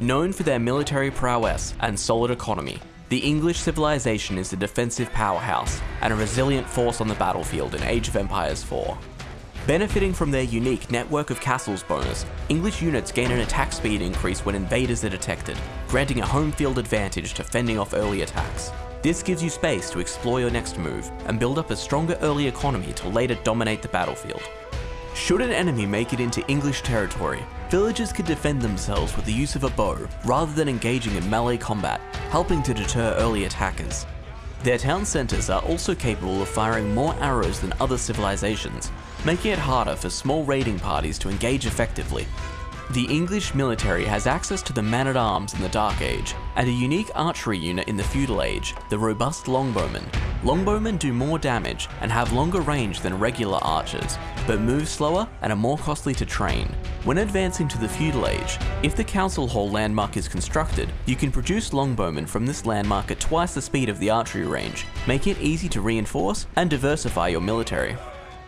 Known for their military prowess and solid economy, the English civilization is a defensive powerhouse and a resilient force on the battlefield in Age of Empires 4. Benefiting from their unique network of castles bonus, English units gain an attack speed increase when invaders are detected, granting a home field advantage to fending off early attacks. This gives you space to explore your next move and build up a stronger early economy to later dominate the battlefield. Should an enemy make it into English territory, villagers could defend themselves with the use of a bow rather than engaging in melee combat, helping to deter early attackers. Their town centres are also capable of firing more arrows than other civilizations, making it harder for small raiding parties to engage effectively. The English military has access to the man-at-arms in the Dark Age, and a unique archery unit in the Feudal Age, the robust longbowmen. Longbowmen do more damage and have longer range than regular archers, but move slower and are more costly to train. When advancing to the Feudal Age, if the Council Hall landmark is constructed, you can produce longbowmen from this landmark at twice the speed of the archery range, making it easy to reinforce and diversify your military.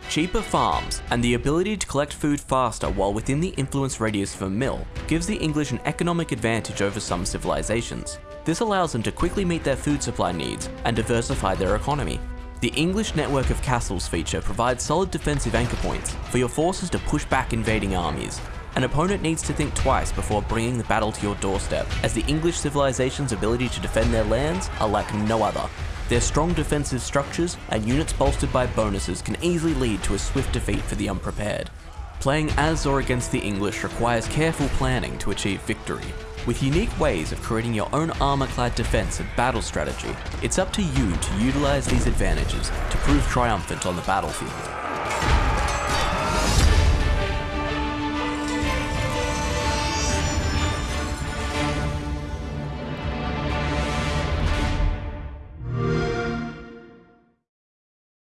Cheaper farms and the ability to collect food faster while within the influence radius of a mill gives the English an economic advantage over some civilizations. This allows them to quickly meet their food supply needs and diversify their economy. The English network of castles feature provides solid defensive anchor points for your forces to push back invading armies. An opponent needs to think twice before bringing the battle to your doorstep, as the English civilization's ability to defend their lands are like no other. Their strong defensive structures and units bolstered by bonuses can easily lead to a swift defeat for the unprepared. Playing as or against the English requires careful planning to achieve victory. With unique ways of creating your own armor-clad defense and battle strategy, it's up to you to utilize these advantages to prove triumphant on the battlefield.